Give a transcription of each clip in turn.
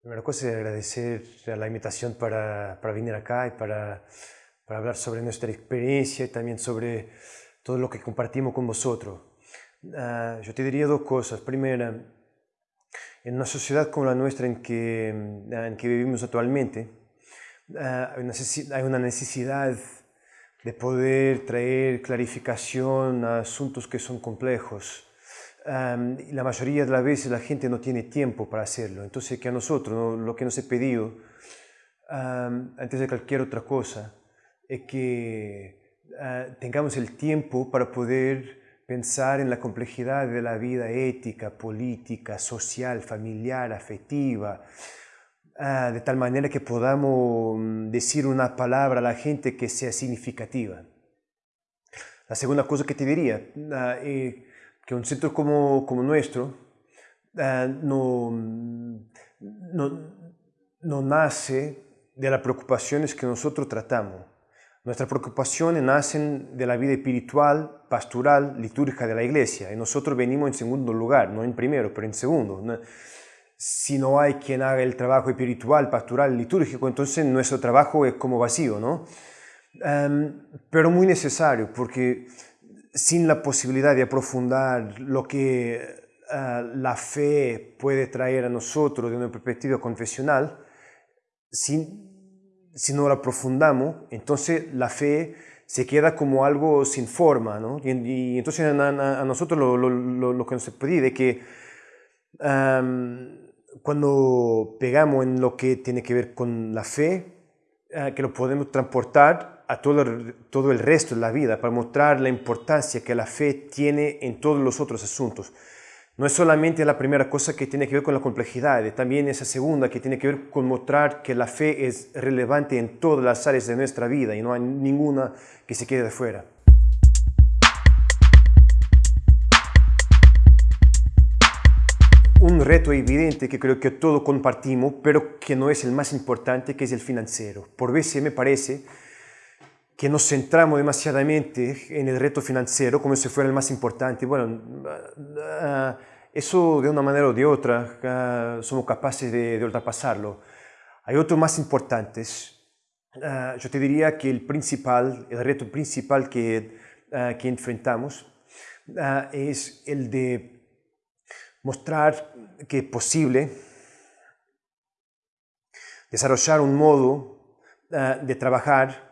primera cosa es agradecer la invitación para, para venir acá y para, para, hablar sobre nuestra experiencia y también sobre todo lo que compartimos con vosotros. Uh, yo te diría dos cosas. Primera, en una sociedad como la nuestra en que, en que vivimos actualmente, uh, hay una necesidad de poder traer clarificación a asuntos que son complejos. Y la mayoría de las veces la gente no tiene tiempo para hacerlo. Entonces, que a nosotros lo que nos he pedido, antes de cualquier otra cosa, es que ah, tengamos el tiempo para poder pensar en la complejidad de la vida ética, política, social, familiar, afectiva, Ah, de tal manera que podamos mm, decir una palabra a la gente que sea significativa. La segunda cosa que te diría, eh, que un centro como, como nuestro ah, no, no, no nace de las preocupaciones que nosotros tratamos. Nuestras preocupaciones nacen de la vida espiritual, pastoral, litúrgica de la iglesia. Y nosotros venimos en segundo lugar, no en primero, pero en segundo si no hay quien haga el trabajo espiritual, pastoral, litúrgico, entonces nuestro trabajo es como vacío, ¿no? Em, pero muy necesario, porque sin la posibilidad de aprofundar lo que eh, la fe puede traer a nosotros de una perspectiva confesional, si, no la aprofundamos, entonces la fe se queda como algo sin forma, ¿no? Y, entonces a, nosotros lo, lo, lo, que nos pide es que cuando pegamos en lo que tiene que ver con la fe, eh, que lo podemos transportar a todo el, resto de la vida para mostrar la importancia que la fe tiene en todos los otros asuntos. No es solamente la primera cosa que tiene que ver con la complejidad, también esa segunda que tiene que ver con mostrar que la fe es relevante en todas las áreas de nuestra vida y no hay ninguna que se quede de fuera. un reto evidente que creo que todos compartimos, pero que no es el más importante, que es el financiero. Por veces me parece que nos centramos demasiadamente en el reto financiero como si fuera el más importante. Bueno, ah, eso de una manera o de otra ah, somos capaces de, ultrapasarlo. Hay otros más importantes. Ah, yo te diría que el principal, el reto principal que, que enfrentamos es el de mostrar que es posible desarrollar un modo ah, de trabajar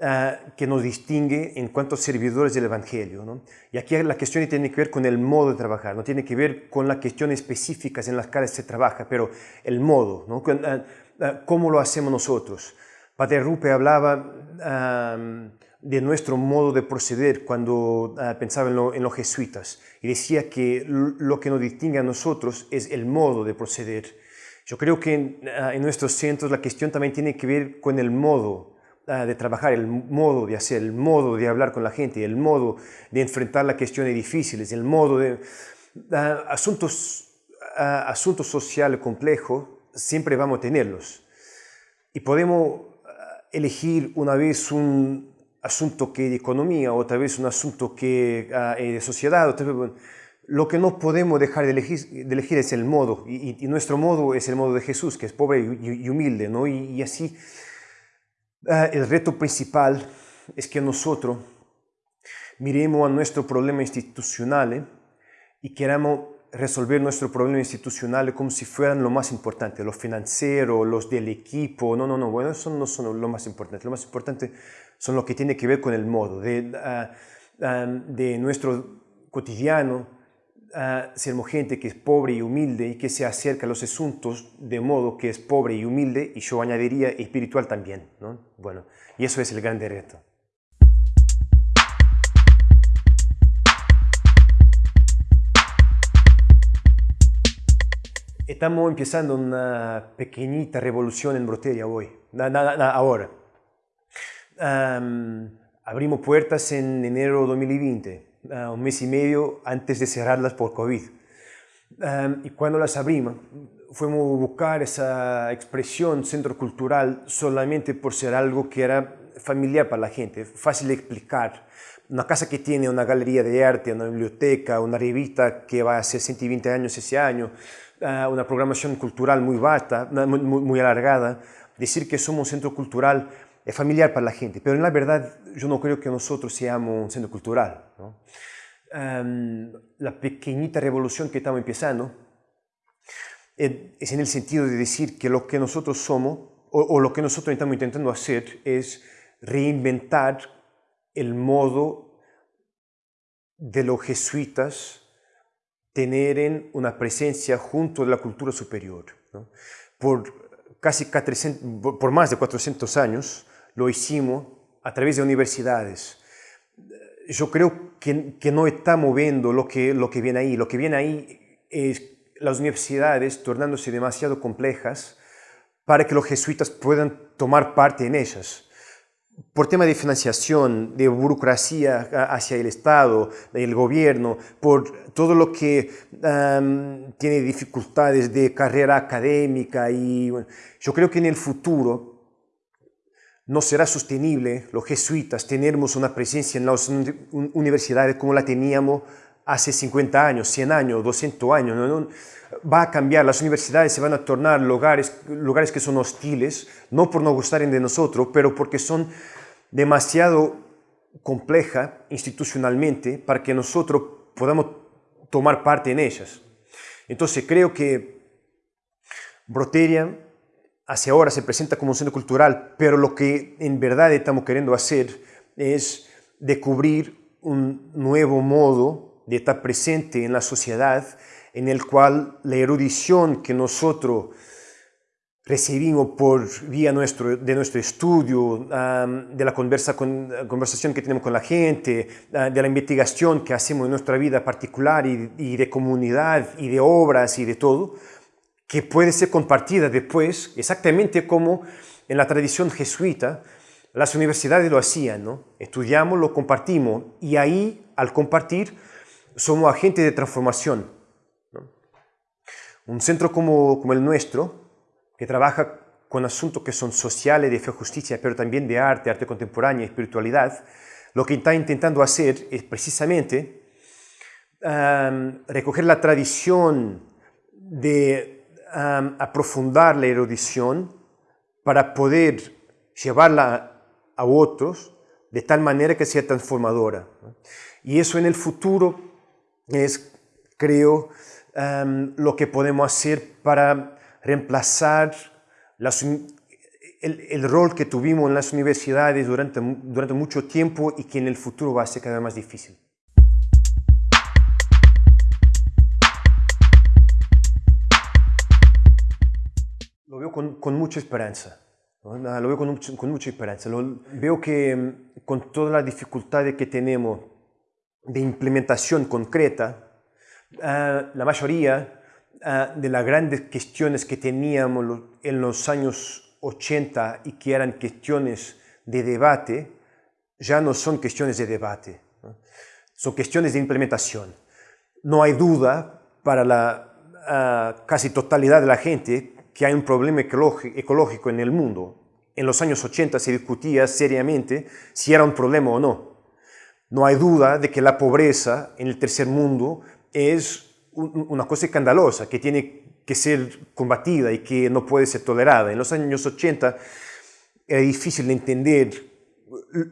ah, que nos distingue en cuanto a servidores del Evangelio. Y aquí la cuestión tiene que ver con el modo de trabajar, no tiene que ver con las cuestiones específicas en las cuales se trabaja, pero el modo, ¿no? Ah, cómo lo hacemos nosotros. Padre Rupe hablaba de nuestro modo de proceder cuando pensaba en los jesuitas y decía que lo que nos distingue a nosotros es el modo de proceder. Yo creo que en, ah, nuestros centros la cuestión también tiene que ver con el modo ah, de trabajar, el modo de hacer, el modo de hablar con la gente, el modo de enfrentar las cuestiones difíciles, el modo de... Ah, asuntos, asuntos sociales complejos siempre vamos a tenerlos. Y podemos elegir una vez un, asunto que de economía, otra vez un asunto que de sociedad, otra vez, lo que no podemos dejar de elegir, de elegir es el modo, y, y, nuestro modo es el modo de Jesús, que es pobre y, humilde, ¿no? Y, y así, el reto principal es que nosotros miremos a nuestro problema institucional ¿eh? y queramos resolver nuestro problema institucional como si fueran lo más importante, los financieros, los del equipo, no, no, no, bueno, eso no son lo más importante, lo más importante son lo que tiene que ver con el modo de, ah, ah, de nuestro cotidiano, uh, gente que es pobre y humilde y que se acerca a los asuntos de modo que es pobre y humilde y yo añadiría espiritual también. ¿no? Bueno, y eso es el gran reto. Estamos empezando una pequeñita revolución en Broteria hoy, ahora abrimos puertas en enero de 2020, ah, un mes y medio antes de cerrarlas por COVID. y cuando las abrimos, fuimos a buscar esa expresión centro cultural solamente por ser algo que era familiar para la gente, fácil de explicar, una casa que tiene una galería de arte, una biblioteca, una revista que va a hacer 120 años ese año, ah, una programación cultural muy vasta, muy, muy, alargada, decir que somos un centro cultural es familiar para la gente, pero en la verdad yo no creo que nosotros seamos un centro cultural. la pequeñita revolución que estamos empezando es en el sentido de decir que lo que nosotros somos o, lo que nosotros estamos intentando hacer es reinventar el modo de los jesuitas tener una presencia junto a la cultura superior. Por casi por más de 400 años lo hicimos a través de universidades. Yo creo que, no estamos viendo lo que, lo que viene ahí. Lo que viene ahí es las universidades tornándose demasiado complejas para que los jesuitas puedan tomar parte en ellas. Por tema de financiación, de burocracia hacia el Estado, el gobierno, por todo lo que tiene dificultades de carrera académica y yo creo que en el futuro no será sostenible los jesuitas tenermos una presencia en las universidades como la teníamos hace 50 años, 100 años, 200 años. Va a cambiar, las universidades se van a tornar lugares, lugares que son hostiles, no por no gustar de nosotros, pero porque son demasiado complejas institucionalmente para que nosotros podamos tomar parte en ellas. Entonces creo que Broteria hacia ahora se presenta como un centro cultural, pero lo que en verdad estamos queriendo hacer es descubrir un nuevo modo de estar presente en la sociedad en el cual la erudición que nosotros recibimos por vía de nuestro estudio, de la conversa con, conversación que tenemos con la gente, de la investigación que hacemos en nuestra vida particular y, de comunidad y de obras y de todo, que puede ser compartida después, exactamente como en la tradición jesuita, las universidades lo hacían, ¿no? Estudiamos, lo compartimos y ahí, al compartir, somos agentes de transformación. Un centro como, como el nuestro, que trabaja con asuntos que son sociales, de fe, justicia, pero también de arte, arte contemporánea, espiritualidad, lo que está intentando hacer es precisamente recoger la tradición de aprofundar la erudición para poder llevarla a otros de tal manera que sea transformadora. Y eso en el futuro es, creo, lo que podemos hacer para reemplazar el, rol que tuvimos en las universidades durante, durante mucho tiempo y que en el futuro va a ser cada vez más difícil. Veo con, mucha esperanza. Lo veo con, con mucha esperanza. Lo, veo que em, con todas las dificultades que tenemos de implementación concreta, ah, la mayoría ah, de las grandes cuestiones que teníamos en los años 80 y que eran cuestiones de debate, ya no son cuestiones de debate, son cuestiones de implementación. No hay duda para la ah, casi totalidad de la gente que hay un problema ecológico en el mundo. En los años 80 se discutía seriamente si era un problema o no. No hay duda de que la pobreza en el tercer mundo es una cosa escandalosa que tiene que ser combatida y que no puede ser tolerada. En los años 80 era difícil de entender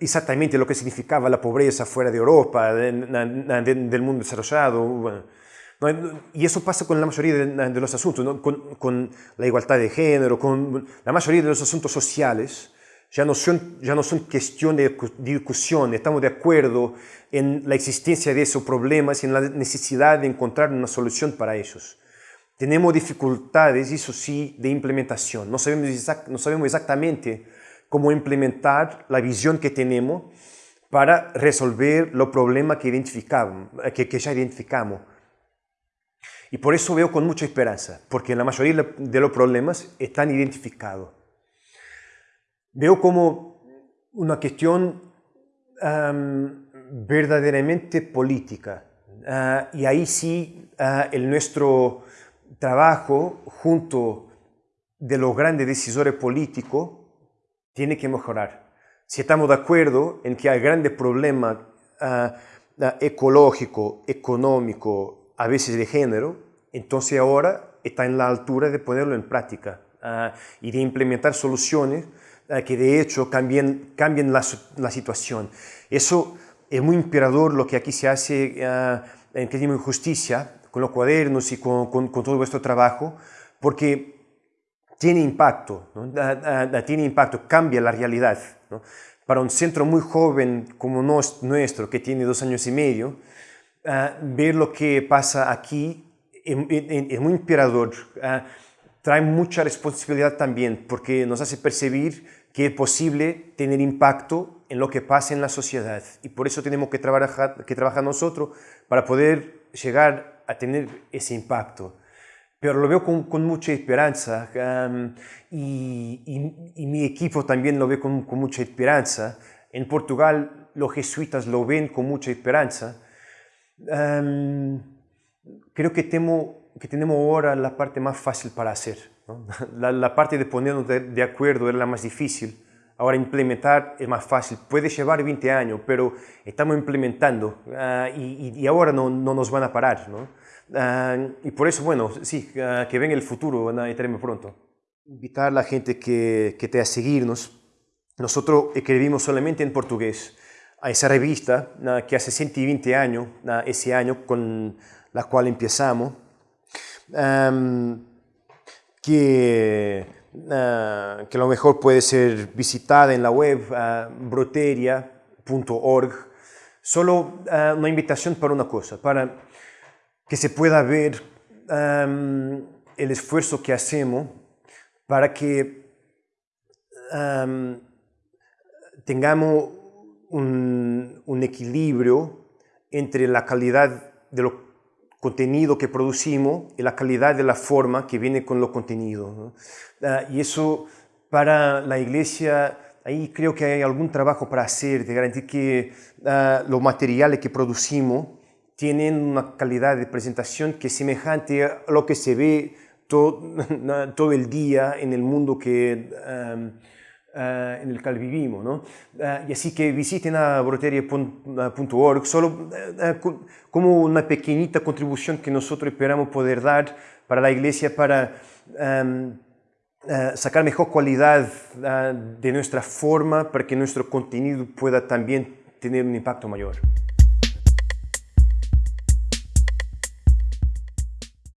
exactamente lo que significaba la pobreza fuera de Europa, del mundo desarrollado. Y eso pasa con la mayoría de, los asuntos, con, con, la igualdad de género, con la mayoría de los asuntos sociales ya no son, ya no son cuestión de discusión, estamos de acuerdo en la existencia de esos problemas y en la necesidad de encontrar una solución para ellos. Tenemos dificultades, eso sí, de implementación. No sabemos, no sabemos exactamente cómo implementar la visión que tenemos para resolver los problemas que, identificamos, que, que ya identificamos. Y por eso veo con mucha esperanza, porque la mayoría de los problemas están identificados veo como una cuestión verdaderamente política. Ah, y ahí sí uh, el nuestro trabajo junto de los grandes decisores políticos tiene que mejorar. Si estamos de acuerdo en que hay grandes problemas ecológico, económico, a veces de género, entonces ahora está en la altura de ponerlo en práctica y de implementar soluciones que de hecho cambien, cambien la, la, situación. Eso es muy inspirador lo que aquí se hace en Crimen y Justicia, con los cuadernos y con, con, todo vuestro trabajo, porque tiene impacto, tiene impacto, cambia la realidad. Para un centro muy joven como nuestro, que tiene dos años y medio, ver lo que pasa aquí es, muy inspirador. trae mucha responsabilidad también, porque nos hace percibir que es posible tener impacto en lo que pasa en la sociedad. Y por eso tenemos que trabajar, que trabajar nosotros para poder llegar a tener ese impacto. Pero lo veo con, con mucha esperanza y, y, mi equipo también lo ve con, con, mucha esperanza. En Portugal los jesuitas lo ven con mucha esperanza. Creo que, temo, que tenemos ahora la parte más fácil para hacer. La, la, parte de ponernos de, de acuerdo era la más difícil Ahora implementar es más fácil, puede llevar 20 años, pero estamos implementando uh, y, y, ahora no, no, nos van a parar. ¿no? Uh, y por eso, bueno, sí, uh, que venga el futuro, van a estarme pronto. Invitar a la gente que, que te a seguirnos. Nosotros escribimos solamente en portugués a esa revista que hace 120 años, ese año con la cual empezamos, um, que que a lo mejor puede ser visitada en la web broteria.org. Solo uh, una invitación para una cosa, para que se pueda ver um, el esfuerzo que hacemos para que um, tengamos un, equilibrio entre la calidad de lo contenido que producimos y la calidad de la forma que viene con lo contenido. Ah, y eso para la iglesia, ahí creo que hay algún trabajo para hacer, de garantizar que uh, los materiales que producimos tienen una calidad de presentación que es semejante a lo que se ve todo, todo el día en el mundo que... Uh, en el cual vivimos. ¿no? Uh, y así que visiten a solo uh, como una pequeñita contribución que nosotros esperamos poder dar para la iglesia para um, sacar mejor calidad de nuestra forma para que nuestro contenido pueda también tener un impacto mayor.